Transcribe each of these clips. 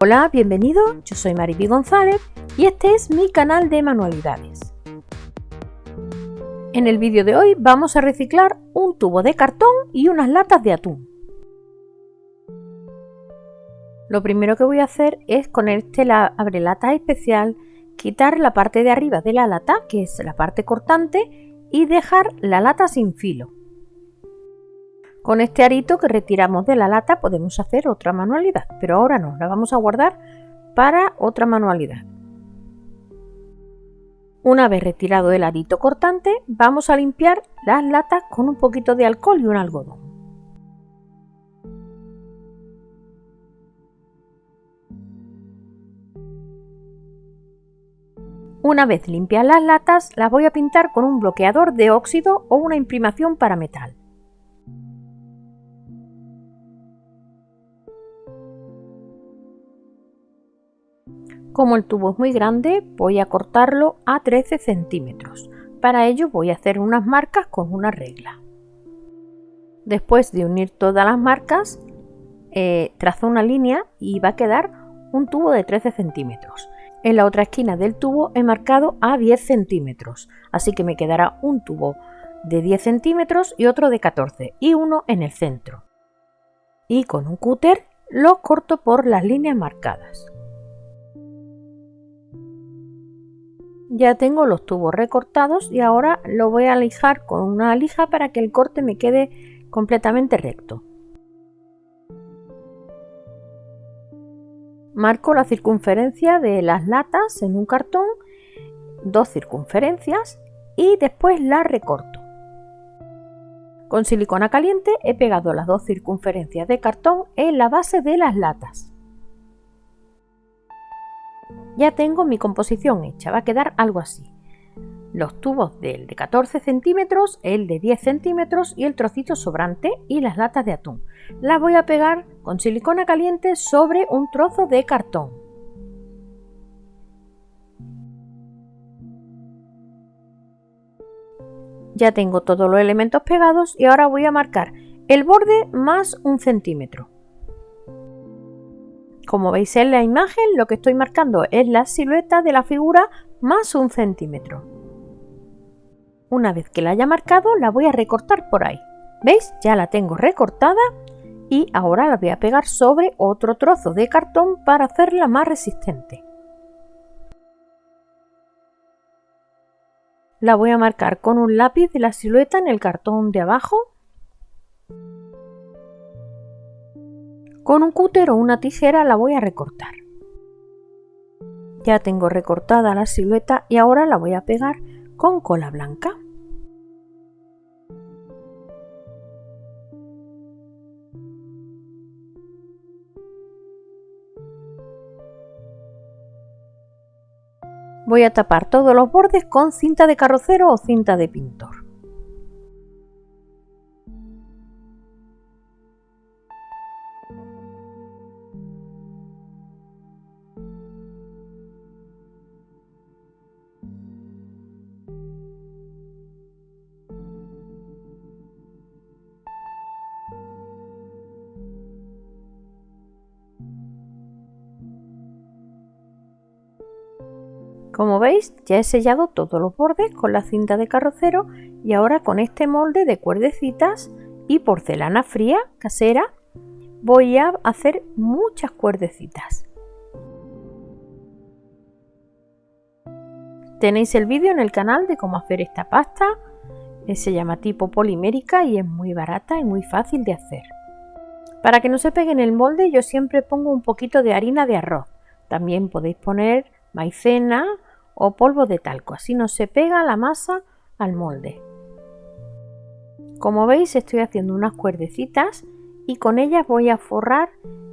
Hola, bienvenido, yo soy Mariby González y este es mi canal de manualidades. En el vídeo de hoy vamos a reciclar un tubo de cartón y unas latas de atún. Lo primero que voy a hacer es con este abre lata especial quitar la parte de arriba de la lata, que es la parte cortante, y dejar la lata sin filo. Con este arito que retiramos de la lata podemos hacer otra manualidad, pero ahora no, la vamos a guardar para otra manualidad. Una vez retirado el arito cortante, vamos a limpiar las latas con un poquito de alcohol y un algodón. Una vez limpias las latas, las voy a pintar con un bloqueador de óxido o una imprimación para metal. Como el tubo es muy grande, voy a cortarlo a 13 centímetros. Para ello voy a hacer unas marcas con una regla. Después de unir todas las marcas, eh, trazo una línea y va a quedar un tubo de 13 centímetros. En la otra esquina del tubo he marcado a 10 centímetros, así que me quedará un tubo de 10 centímetros y otro de 14 y uno en el centro. Y con un cúter lo corto por las líneas marcadas. Ya tengo los tubos recortados y ahora lo voy a lijar con una lija para que el corte me quede completamente recto. Marco la circunferencia de las latas en un cartón, dos circunferencias y después la recorto. Con silicona caliente he pegado las dos circunferencias de cartón en la base de las latas. Ya tengo mi composición hecha, va a quedar algo así. Los tubos del de 14 centímetros, el de 10 centímetros y el trocito sobrante y las latas de atún. Las voy a pegar con silicona caliente sobre un trozo de cartón. Ya tengo todos los elementos pegados y ahora voy a marcar el borde más un centímetro. Como veis en la imagen, lo que estoy marcando es la silueta de la figura más un centímetro. Una vez que la haya marcado, la voy a recortar por ahí. ¿Veis? Ya la tengo recortada y ahora la voy a pegar sobre otro trozo de cartón para hacerla más resistente. La voy a marcar con un lápiz de la silueta en el cartón de abajo Con un cúter o una tijera la voy a recortar. Ya tengo recortada la silueta y ahora la voy a pegar con cola blanca. Voy a tapar todos los bordes con cinta de carrocero o cinta de pintor. Como veis ya he sellado todos los bordes con la cinta de carrocero y ahora con este molde de cuerdecitas y porcelana fría casera voy a hacer muchas cuerdecitas. Tenéis el vídeo en el canal de cómo hacer esta pasta, se llama tipo polimérica y es muy barata y muy fácil de hacer. Para que no se pegue en el molde yo siempre pongo un poquito de harina de arroz. También podéis poner maicena o polvo de talco, así no se pega la masa al molde. Como veis estoy haciendo unas cuerdecitas y con ellas voy a forrar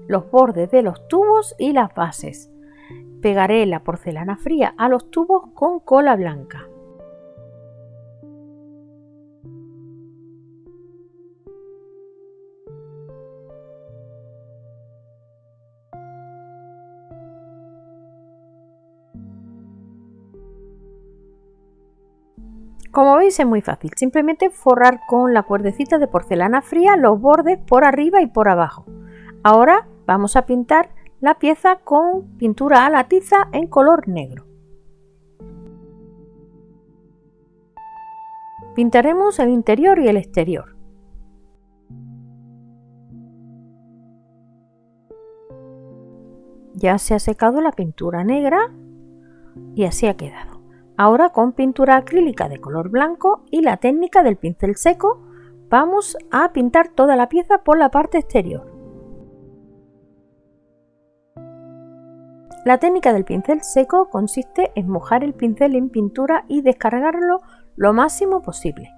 los bordes de los tubos y las bases. Pegaré la porcelana fría a los tubos con cola blanca. Como veis es muy fácil, simplemente forrar con la cuerdecita de porcelana fría los bordes por arriba y por abajo. Ahora vamos a pintar la pieza con pintura a la tiza en color negro. Pintaremos el interior y el exterior. Ya se ha secado la pintura negra y así ha quedado. Ahora con pintura acrílica de color blanco y la técnica del pincel seco vamos a pintar toda la pieza por la parte exterior. La técnica del pincel seco consiste en mojar el pincel en pintura y descargarlo lo máximo posible,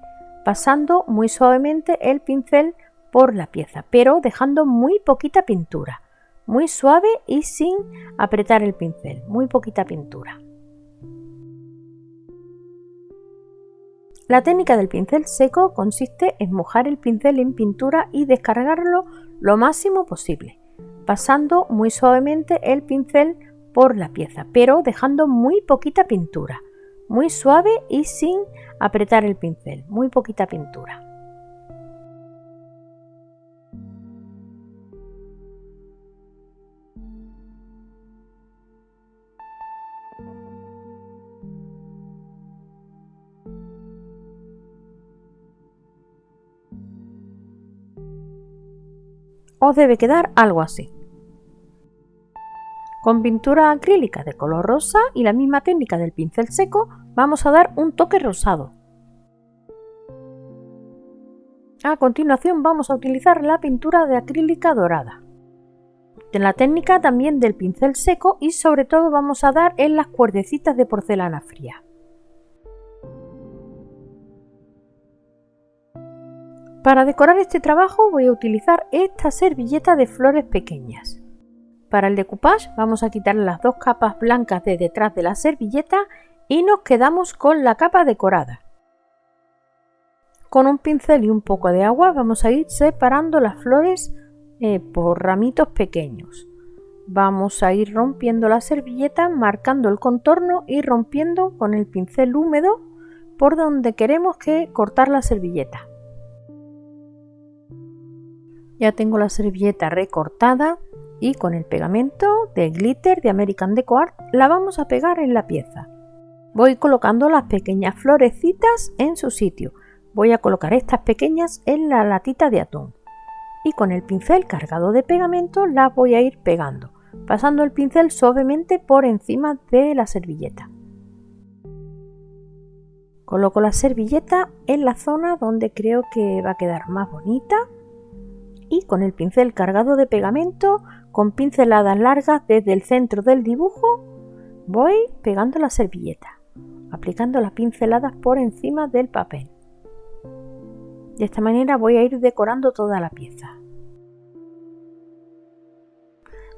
pasando muy suavemente el pincel por la pieza, pero dejando muy poquita pintura, muy suave y sin apretar el pincel, muy poquita pintura. La técnica del pincel seco consiste en mojar el pincel en pintura y descargarlo lo máximo posible, pasando muy suavemente el pincel por la pieza, pero dejando muy poquita pintura, muy suave y sin apretar el pincel, muy poquita pintura. Os debe quedar algo así. Con pintura acrílica de color rosa y la misma técnica del pincel seco vamos a dar un toque rosado. A continuación vamos a utilizar la pintura de acrílica dorada. En la técnica también del pincel seco y sobre todo vamos a dar en las cuerdecitas de porcelana fría. Para decorar este trabajo voy a utilizar esta servilleta de flores pequeñas. Para el decoupage vamos a quitar las dos capas blancas de detrás de la servilleta y nos quedamos con la capa decorada. Con un pincel y un poco de agua vamos a ir separando las flores eh, por ramitos pequeños. Vamos a ir rompiendo la servilleta, marcando el contorno y rompiendo con el pincel húmedo por donde queremos que cortar la servilleta. Ya tengo la servilleta recortada y con el pegamento de glitter de American Deco Art la vamos a pegar en la pieza. Voy colocando las pequeñas florecitas en su sitio. Voy a colocar estas pequeñas en la latita de atún. Y con el pincel cargado de pegamento las voy a ir pegando, pasando el pincel suavemente por encima de la servilleta. Coloco la servilleta en la zona donde creo que va a quedar más bonita y con el pincel cargado de pegamento, con pinceladas largas desde el centro del dibujo, voy pegando la servilleta, aplicando las pinceladas por encima del papel. De esta manera voy a ir decorando toda la pieza.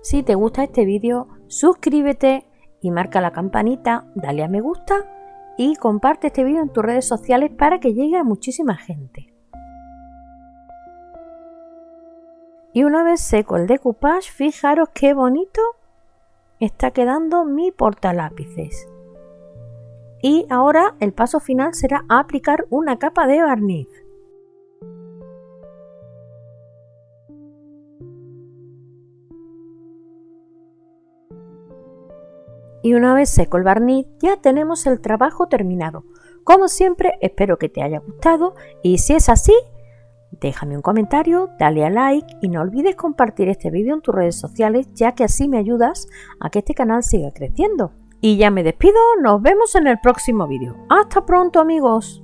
Si te gusta este vídeo, suscríbete y marca la campanita, dale a me gusta y comparte este vídeo en tus redes sociales para que llegue a muchísima gente. Y una vez seco el decoupage, fijaros qué bonito está quedando mi portalápices. Y ahora el paso final será aplicar una capa de barniz. Y una vez seco el barniz ya tenemos el trabajo terminado. Como siempre espero que te haya gustado y si es así Déjame un comentario, dale a like y no olvides compartir este vídeo en tus redes sociales ya que así me ayudas a que este canal siga creciendo. Y ya me despido, nos vemos en el próximo vídeo. ¡Hasta pronto amigos!